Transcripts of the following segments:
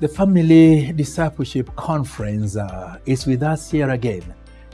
The Family Discipleship Conference uh, is with us here again.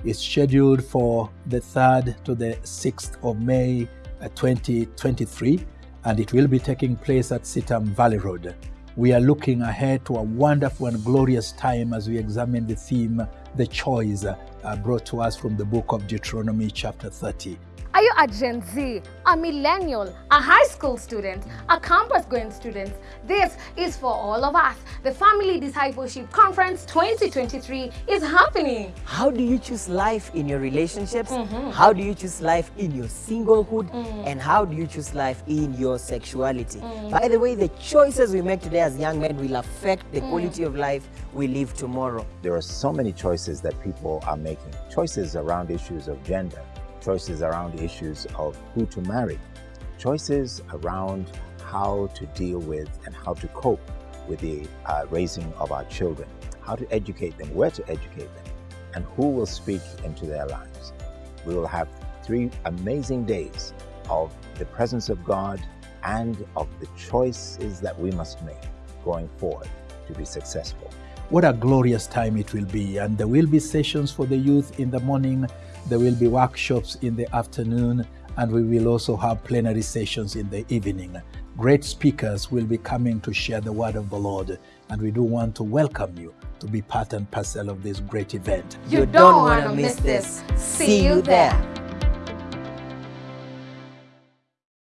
It's scheduled for the 3rd to the 6th of May uh, 2023, and it will be taking place at CITAM Valley Road. We are looking ahead to a wonderful and glorious time as we examine the theme, The Choice, uh, brought to us from the book of Deuteronomy, chapter 30. Are you a Gen Z, a millennial, a high school student, a campus going student? This is for all of us. The Family Discipleship Conference 2023 is happening. How do you choose life in your relationships? Mm-hmm. How do you choose life in your singlehood? Mm. And how do you choose life in your sexuality? Mm. By the way, the choices we make today as young men will affect the mm. quality of life we live tomorrow. There are so many choices that people are making. Choices around issues of gender, choices around issues of who to marry, choices around how to deal with and how to cope with the uh, raising of our children, how to educate them, where to educate them, and who will speak into their lives. We will have three amazing days of the presence of God and of the choices that we must make going forward to be successful. What a glorious time it will be. And there will be sessions for the youth in the morning, there will be workshops in the afternoon, and we will also have plenary sessions in the evening. Great speakers will be coming to share the word of the Lord, and we do want to welcome you to be part and parcel of this great event. You don't want to miss this. See you there.